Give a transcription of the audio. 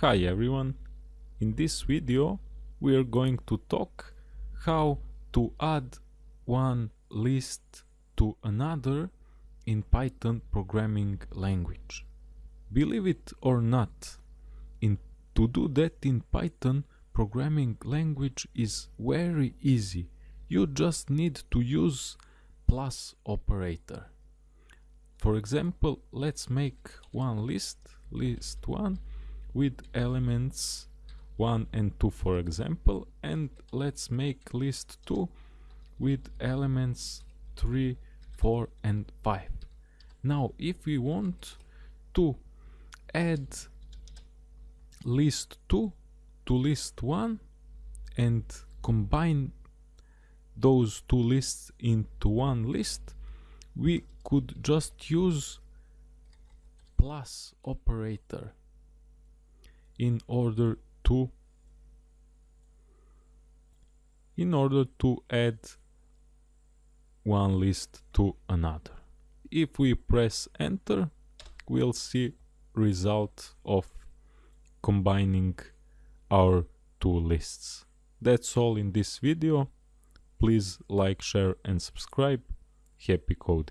Hi everyone, in this video we are going to talk how to add one list to another in Python programming language. Believe it or not, in to do that in Python programming language is very easy. You just need to use plus operator. For example, let's make one list, list 1, with elements 1 and 2 for example, and let's make list 2 with elements 3, 4 and 5. Now, if we want to add list 2 to list 1 and combine those two lists into one list we could just use plus operator in order to in order to add one list to another if we press enter we'll see result of combining our two lists. That's all in this video. Please like, share and subscribe. Happy coding!